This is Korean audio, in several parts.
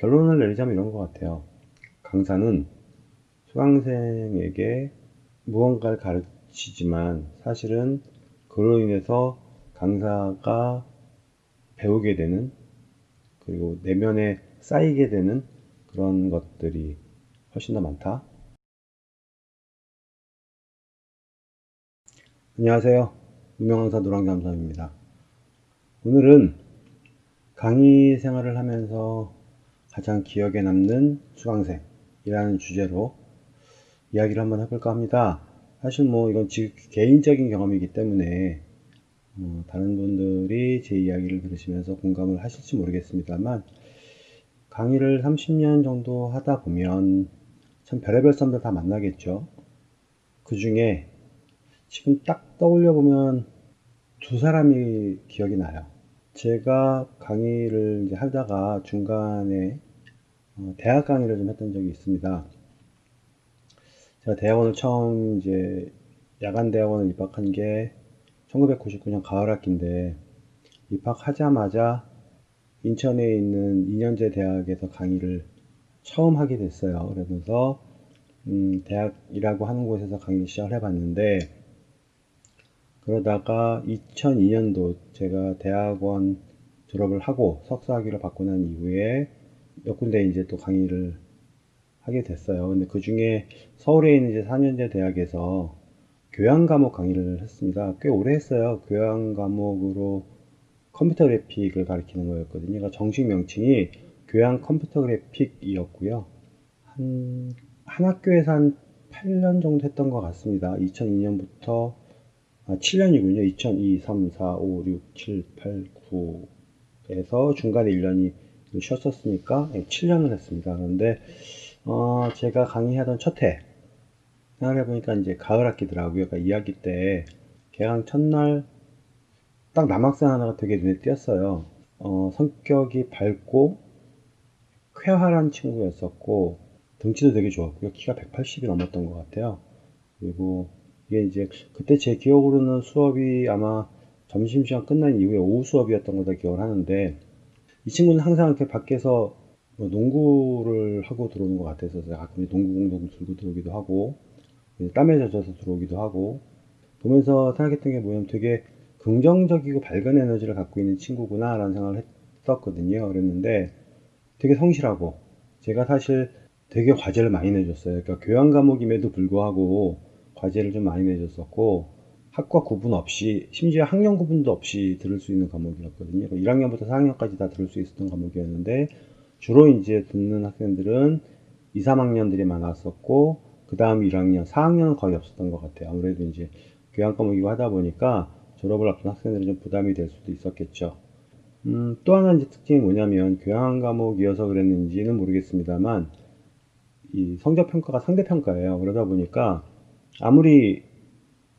결론을 내리자면 이런 것 같아요. 강사는 수강생에게 무언가를 가르치지만 사실은 그로 인해서 강사가 배우게 되는 그리고 내면에 쌓이게 되는 그런 것들이 훨씬 더 많다. 안녕하세요. 유명강사 노랑잠수입니다. 오늘은 강의 생활을 하면서 가장 기억에 남는 수강생이라는 주제로 이야기를 한번 해볼까 합니다. 사실 뭐 이건 개인적인 경험이기 때문에 어, 다른 분들이 제 이야기를 들으시면서 공감을 하실지 모르겠습니다만 강의를 30년 정도 하다 보면 참 별의별 사람들 다 만나겠죠. 그 중에 지금 딱 떠올려 보면 두 사람이 기억이 나요. 제가 강의를 하다가 중간에 어, 대학 강의를 좀 했던 적이 있습니다. 제가 대학원을 처음 이제 야간 대학원을 입학한 게 1999년 가을 학기인데 입학하자마자 인천에 있는 2년제 대학에서 강의를 처음 하게 됐어요. 그러면서 음, 대학이라고 하는 곳에서 강의 시작을 해봤는데 그러다가 2002년도 제가 대학원 졸업을 하고 석사학위를 받고 난 이후에 몇 군데 이제 또 강의를 하게 됐어요. 근데 그 중에 서울에 있는 이제 4년제 대학에서 교양 과목 강의를 했습니다. 꽤 오래 했어요. 교양 과목으로 컴퓨터 그래픽을 가르치는 거였거든요. 그러니까 정식 명칭이 교양 컴퓨터 그래픽이었고요. 한, 한 학교에서 한 8년 정도 했던 것 같습니다. 2002년부터 아, 7년이군요. 2002, 3, 4, 5, 6, 7, 8, 9에서 중간에 1년이 쉬었었으니까 7년을 했습니다. 그런데 어, 제가 강의하던 첫 해, 생각해보니까 이제 가을 학기더라고요. 그러니까 2학기 때 개강 첫날 딱 남학생 하나가 되게 눈에 띄었어요. 어, 성격이 밝고 쾌활한 친구였었고 등치도 되게 좋았고요. 키가 180이 넘었던 것 같아요. 그리고 이게 이제 그때 제 기억으로는 수업이 아마 점심시간 끝난 이후에 오후 수업이었던 걸다 기억을 하는데 이 친구는 항상 이렇게 밖에서 뭐 농구를 하고 들어오는 것 같아서 가끔 농구 공동 들고 들어오기도 하고 땀에 젖어서 들어오기도 하고 보면서 생각했던 게 뭐냐면 되게 긍정적이고 밝은 에너지를 갖고 있는 친구구나 라는 생각을 했었거든요. 그랬는데 되게 성실하고 제가 사실 되게 과제를 많이 내줬어요. 그러니까 교양 과목임에도 불구하고 과제를 좀 많이 내줬었고 학과 구분 없이 심지어 학년 구분도 없이 들을 수 있는 과목이었거든요. 1학년부터 4학년까지 다 들을 수 있었던 과목이었는데 주로 이제 듣는 학생들은 2, 3학년들이 많았었고 그 다음 1학년, 4학년은 거의 없었던 것 같아요. 아무래도 이제 교양 과목이고 하다 보니까 졸업을 앞둔 학생들은 좀 부담이 될 수도 있었겠죠. 음, 또 하나 이제 특징이 뭐냐면 교양 과목이어서 그랬는지는 모르겠습니다만 이 성적 평가가 상대 평가예요. 그러다 보니까 아무리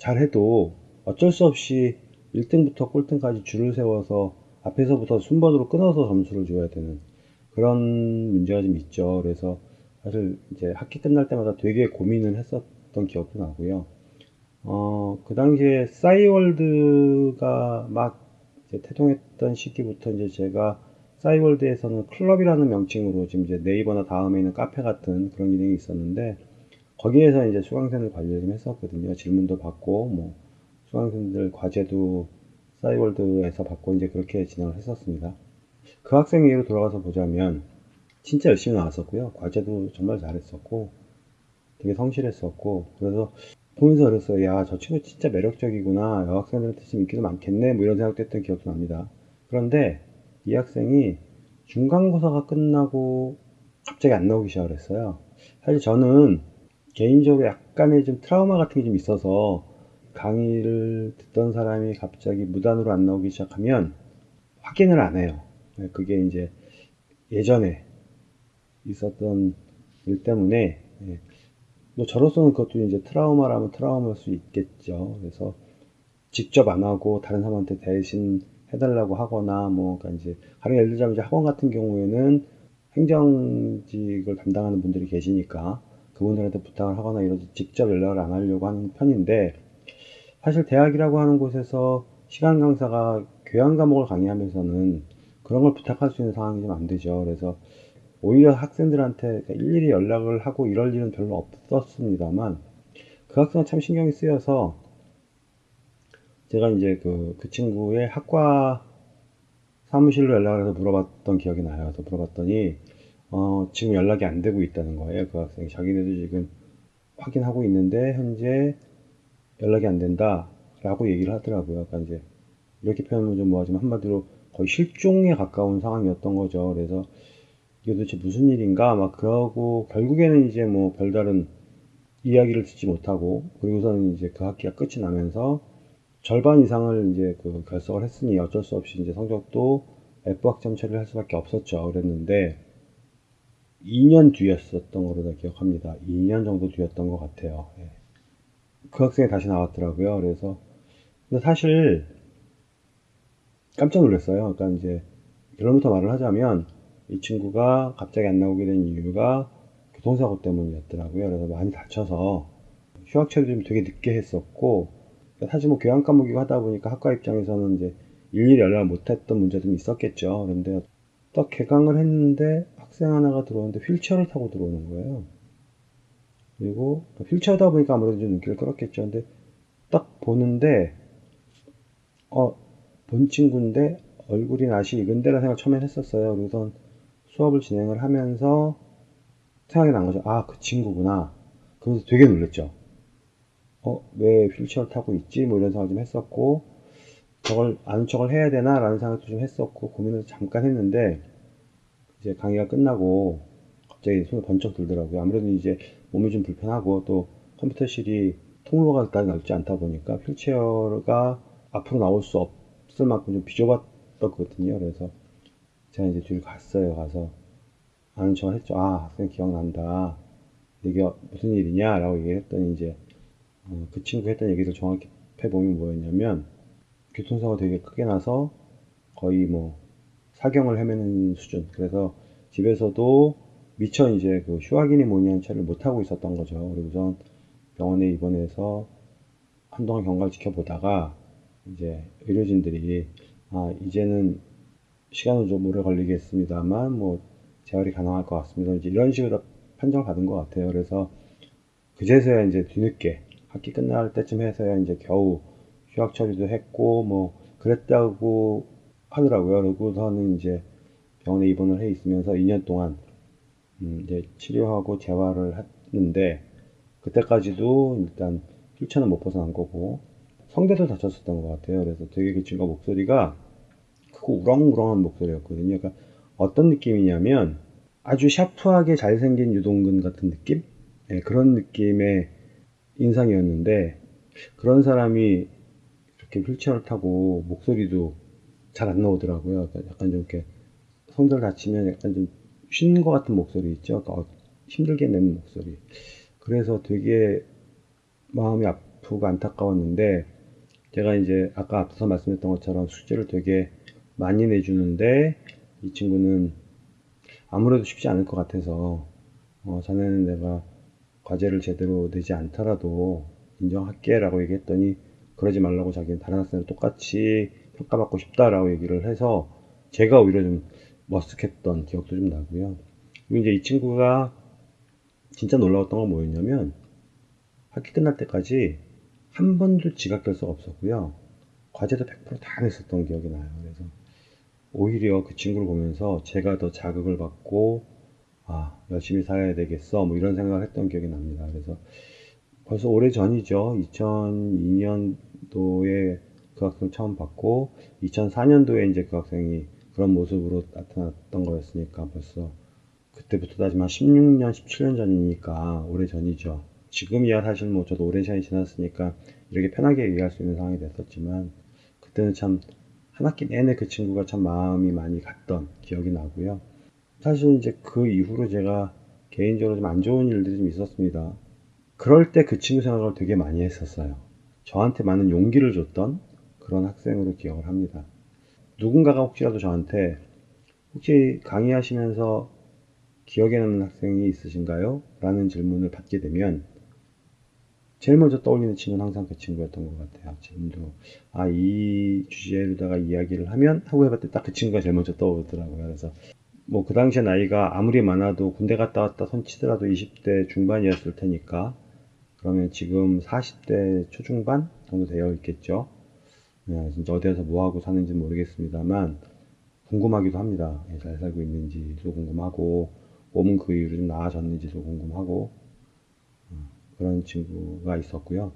잘해도 어쩔 수 없이 1등부터 꼴등까지 줄을 세워서 앞에서부터 순번으로 끊어서 점수를 줘야 되는 그런 문제가 좀 있죠. 그래서 사실 이제 학기 끝날 때마다 되게 고민을 했었던 기억도 나고요. 어, 그 당시에 싸이월드가 막 태동했던 시기부터 이제 제가 싸이월드에서는 클럽이라는 명칭으로 지금 이제 네이버나 다음에 있는 카페 같은 그런 기능이 있었는데 거기에서 이제 수강생들 관리를 좀 했었거든요. 질문도 받고, 뭐, 수강생들 과제도 싸이월드에서 받고 이제 그렇게 진행을 했었습니다. 그 학생 예로 돌아가서 보자면, 진짜 열심히 나왔었고요. 과제도 정말 잘했었고, 되게 성실했었고, 그래서 보면서 그랬어요. 야, 저 친구 진짜 매력적이구나. 여학생들한테 좀 인기도 많겠네. 뭐 이런 생각도 했던 기억도 납니다. 그런데 이 학생이 중간고사가 끝나고 갑자기 안 나오기 시작을 했어요. 사실 저는 개인적으로 약간의 좀 트라우마 같은 게 좀 있어서 강의를 듣던 사람이 갑자기 무단으로 안 나오기 시작하면 확인을 안 해요. 네, 그게 이제 예전에 있었던 일 때문에 예. 뭐 저로서는 그것도 이제 트라우마라면 트라우마일 수 있겠죠. 그래서 직접 안 하고 다른 사람한테 대신 해달라고 하거나 뭐 그러니까 이제 가령 예를 들자면 이제 학원 같은 경우에는 행정직을 담당하는 분들이 계시니까 그분들한테 부탁을 하거나 이러지 직접 연락을 안 하려고 하는 편인데 사실 대학이라고 하는 곳에서 시간 강사가 교양 과목을 강의하면서는 그런 걸 부탁할 수 있는 상황이 좀 안 되죠. 그래서 오히려 학생들한테 일일이 연락을 하고 이럴 일은 별로 없었습니다만 그 학생은 참 신경이 쓰여서 제가 이제 그, 그 친구의 학과 사무실로 연락을 해서 물어봤던 기억이 나요. 그래서 물어봤더니 어, 지금 연락이 안 되고 있다는 거예요. 그 학생이 자기네도 지금 확인하고 있는데 현재 연락이 안 된다라고 얘기를 하더라고요. 그러니까 이제 이렇게 표현하면 좀 뭐하지만 한마디로 거의 실종에 가까운 상황이었던 거죠. 그래서 이게 도대체 무슨 일인가 막 그러고 결국에는 이제 뭐 별다른 이야기를 듣지 못하고 그리고서는 이제 그 학기가 끝이 나면서 절반 이상을 이제 그 결석을 했으니 어쩔 수 없이 이제 성적도 F 학점 처리를 할 수밖에 없었죠. 그랬는데 2년 뒤였었던 걸로 다 기억합니다. 2년 정도 뒤였던 것 같아요. 예. 그 학생이 다시 나왔더라고요. 그래서 근데 사실 깜짝 놀랐어요. 그러니까 이제 결론부터 말을 하자면 이 친구가 갑자기 안 나오게 된 이유가 교통사고 때문이었더라고요. 그래서 많이 다쳐서 휴학 처리 좀 되게 늦게 했었고 사실 뭐 교양 과목이고 하다 보니까 학과 입장에서는 이제 일일이 연락을 못했던 문제도 있었겠죠. 그런데 딱 개강을 했는데 학생 하나가 들어오는데 휠체어를 타고 들어오는 거예요. 그리고 휠체어다 보니까 아무래도 좀 눈길을 끌었겠죠. 근데 딱 보는데 어, 본 친구인데 얼굴이 낯이 익은데라는 생각을 처음에 했었어요. 그래서 수업을 진행을 하면서 생각이 난 거죠. 아, 그 친구구나. 그래서 되게 놀랬죠. 어, 왜 휠체어 타고 있지? 뭐 이런 생각을 좀 했었고, 저걸 아는 척을 해야 되나? 라는 생각도 좀 했었고, 고민을 잠깐 했는데, 이제 강의가 끝나고, 갑자기 손을 번쩍 들더라고요. 아무래도 이제 몸이 좀 불편하고, 또 컴퓨터실이 통로가 그다지 넓지 않다 보니까, 휠체어가 앞으로 나올 수 없을 만큼 좀 비좁았거든요. 그래서 제가 이제 뒤를 갔어요. 가서, 아는 척을 했죠. 아, 학생 기억난다. 이게 무슨 일이냐? 라고 얘기했더니 이제, 어, 그 친구 했던 얘기를 정확히 해보면 뭐였냐면 교통사고 되게 크게 나서 거의 뭐 사경을 헤매는 수준. 그래서 집에서도 미처 이제 그 휴학이니 뭐니 한 차를 못하고 있었던 거죠. 그리고선 병원에 입원해서 한동안 경과를 지켜보다가 이제 의료진들이 아 이제는 시간은 좀 오래 걸리겠습니다만 뭐 재활이 가능할 것 같습니다. 이제 이런 식으로 판정을 받은 것 같아요. 그래서 그제서야 이제 뒤늦게 학기 끝날 때쯤 해서야 이제 겨우 휴학 처리도 했고 뭐 그랬다고 하더라고요. 그러고서는 이제 병원에 입원을 해 있으면서 2년 동안 음 이제 치료하고 재활을 했는데 그때까지도 일단 휠체어는 못 벗어난 거고 성대도 다쳤었던 것 같아요. 그래서 되게 그 친구 목소리가 크고 우렁우렁한 목소리였거든요. 그러니까 어떤 느낌이냐면 아주 샤프하게 잘생긴 유동근 같은 느낌? 네, 그런 느낌의 인상이었는데 그런 사람이 이렇게 휠체어를 타고 목소리도 잘 안 나오더라고요. 그러니까 약간 좀 이렇게 성대를 다치면 약간 좀 쉬는 것 같은 목소리 있죠. 그러니까 어, 힘들게 내는 목소리. 그래서 되게 마음이 아프고 안타까웠는데 제가 이제 아까 앞서 말씀했던 것처럼 숙제를 되게 많이 내주는데 이 친구는 아무래도 쉽지 않을 것 같아서 어, 자네는 내가 과제를 제대로 내지 않더라도 인정할게 라고 얘기했더니 그러지 말라고 자기는 다른 학생들 똑같이 평가받고 싶다라고 얘기를 해서 제가 오히려 좀 머쓱했던 기억도 좀 나고요. 그리고 이제 이 친구가 진짜 놀라웠던 건 뭐였냐면 학기 끝날 때까지 한 번도 지각 결석 없었고요. 과제도 100%다 냈었던 기억이 나요. 그래서 오히려 그 친구를 보면서 제가 더 자극을 받고 아, 열심히 살아야 되겠어. 뭐 이런 생각을 했던 기억이 납니다. 그래서 벌써 오래 전이죠. 2002년도에 그 학생을 처음 봤고, 2004년도에 이제 그 학생이 그런 모습으로 나타났던 거였으니까 벌써 그때부터 따지면 16년, 17년 전이니까 오래 전이죠. 지금이야 사실 뭐 저도 오랜 시간이 지났으니까 이렇게 편하게 얘기할 수 있는 상황이 됐었지만 그때는 참 한 학기 내내 그 친구가 참 마음이 많이 갔던 기억이 나고요. 사실 이제 그 이후로 제가 개인적으로 좀 안 좋은 일들이 좀 있었습니다. 그럴 때 그 친구 생각을 되게 많이 했었어요. 저한테 많은 용기를 줬던 그런 학생으로 기억을 합니다. 누군가가 혹시라도 저한테 혹시 강의하시면서 기억에 남는 학생이 있으신가요? 라는 질문을 받게 되면 제일 먼저 떠올리는 친구는 항상 그 친구였던 것 같아요. 지금도 아 이 주제로다가 이야기를 하면 하고 해봤더니 딱 그 친구가 제일 먼저 떠오르더라고요. 그래서 뭐 그 당시에 나이가 아무리 많아도 군대 갔다 왔다 손치더라도 20대 중반이었을 테니까 그러면 지금 40대 초중반 정도 되어 있겠죠. 네, 진짜 어디에서 뭐 하고 사는지 모르겠습니다만 궁금하기도 합니다. 예, 잘 살고 있는지도 궁금하고 몸은 그 이후로 좀 나아졌는지도 궁금하고 어, 그런 친구가 있었고요.